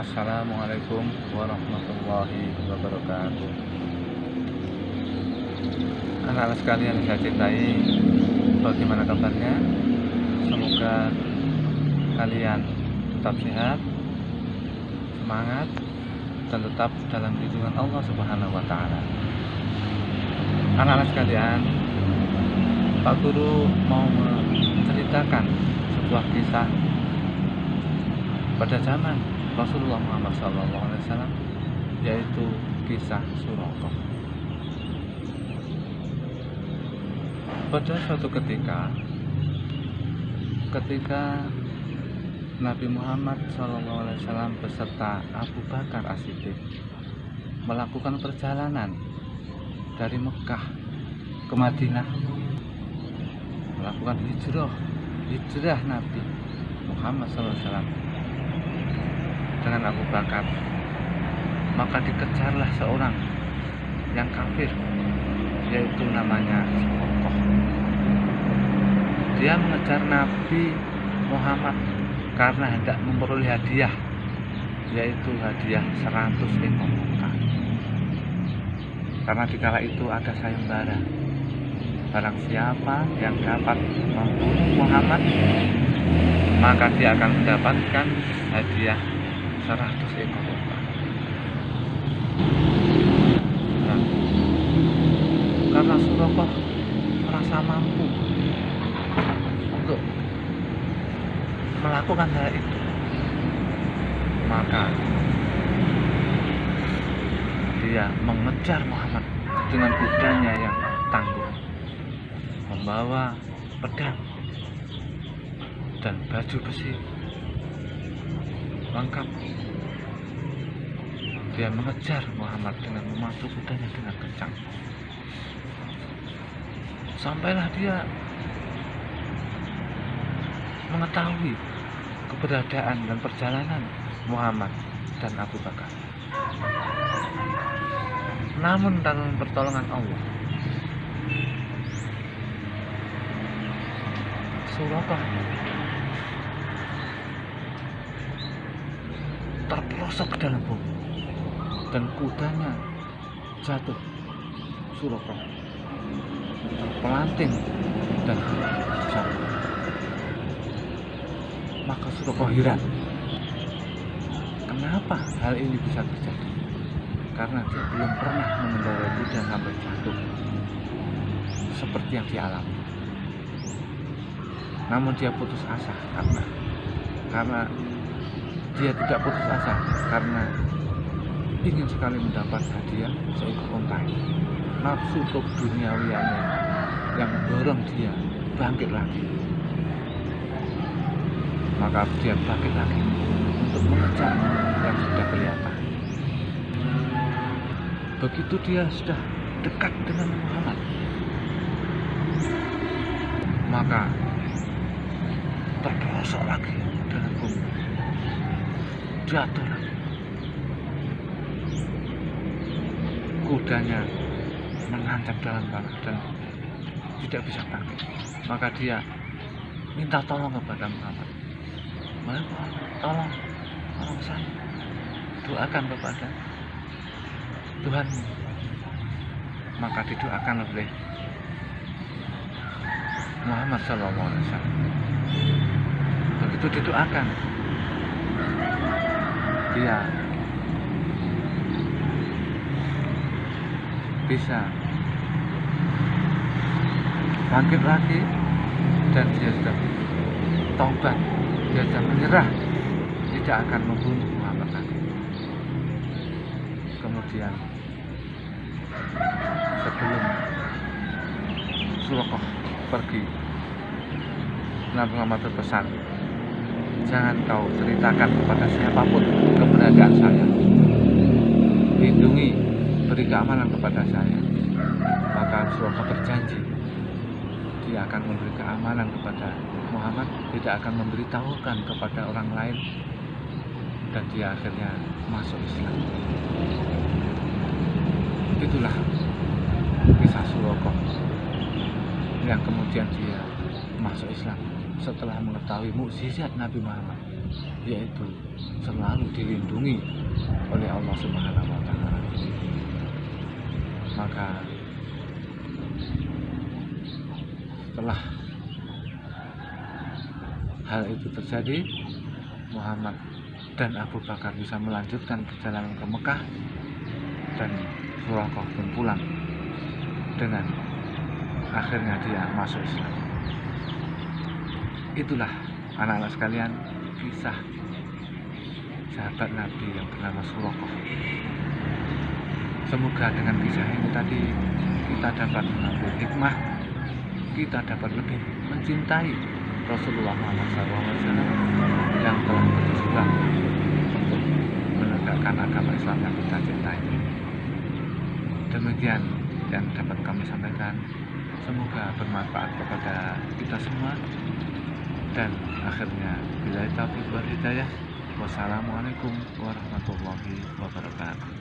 Assalamualaikum warahmatullahi wabarakatuh Anak-anak sekalian yang saya cintai Bagaimana kabarnya? Semoga kalian tetap sehat Semangat Dan tetap dalam lindungan Allah Subhanahu wa Ta'ala. Anak-anak sekalian, Pak Guru mau menceritakan sebuah kisah pada zaman Rasulullah Muhammad SAW yaitu kisah Suraqah. Pada suatu ketika, ketika Nabi Muhammad SAW beserta Abu Bakar As-Siddiq melakukan perjalanan dari Mekah ke Madinah melakukan hijrah hijrah Nabi Muhammad SAW dengan Abu Bakar maka dikejarlah seorang yang kafir yaitu namanya Sokoh dia mengejar Nabi Muhammad karena hendak memperoleh hadiah yaitu hadiah 100 ekor unta karena dikala itu ada sayembara. Barang siapa yang dapat membunuh Muhammad maka dia akan mendapatkan hadiah 100 ekor unta. Nah, karena Surabaya merasa mampu untuk melakukan hal itu, maka dia mengejar Muhammad dengan kudanya yang tangguh, membawa pedang dan baju besi lengkap dia mengejar Muhammad dengan memacu kudanya dengan kencang. Sampailah dia mengetahui keberadaan dan perjalanan Muhammad dan Abu Bakar. Namun dalam pertolongan Allah Surabaya terperosok ke dalam bumi dan kudanya jatuh suroko terpelanting dan jatuh maka suroko heran kenapa hal ini bisa terjadi? Karena dia belum pernah mengendarai kuda sampai jatuh. Seperti yang dialami. Namun dia putus asa karena karena dia tidak putus asa karena ingin sekali mendapat hadiah seekor unta nafsu untuk duniawiannya yang mendorong dia bangkit lagi. Maka dia bangkit lagi untuk mengejar yang sudah kelihatan. Begitu dia sudah dekat dengan Muhammad maka terperosok lagi dalam bumi jatuh lagi kudanya menancap dalam tanah dan tidak bisa bangkit. Maka dia minta tolong kepada Muhammad. Muhammad tolong tolong saya. Doakan kepada Tuhan. Maka didoakan oleh Muhammad SAW begitu didoakan dia bisa. Bangkit lagi. Dan dia sudah taubat. Dia sudah menyerah. Tidak akan membunuh Muhammad kemudian sebelum Surakoh pergi Nabi Muhammad berpesan jangan kau ceritakan kepada siapa pun keberadaan saya. Lindungi beri keamanan kepada saya. Maka Rasulullah berjanji dia akan memberi keamanan kepada Muhammad tidak akan memberitahukan kepada orang lain dan dia akhirnya masuk Islam. Itulah kisah Suroko yang kemudian dia masuk Islam setelah mengetahui mukjizat Nabi Muhammad yaitu selalu dilindungi oleh Allah Subhanahu wa taala. Maka setelah hal itu terjadi, Muhammad dan Abu Bakar bisa melanjutkan perjalanan ke Mekah dan Surakoh pun pulang dengan akhirnya dia masuk Islam. Itulah anak-anak sekalian kisah sahabat Nabi yang bernama Surakoh. Semoga dengan kisah ini tadi kita dapat mengambil hikmah, kita dapat lebih mencintai Rasulullah Muhammad SAW yang telah berjuang untuk menegakkan agama Islam yang kita cintai. Demikian yang dapat kami sampaikan. Semoga bermanfaat kepada kita semua. Dan akhirnya, bila taufiq wal hidayah. Wassalamualaikum warahmatullahi wabarakatuh.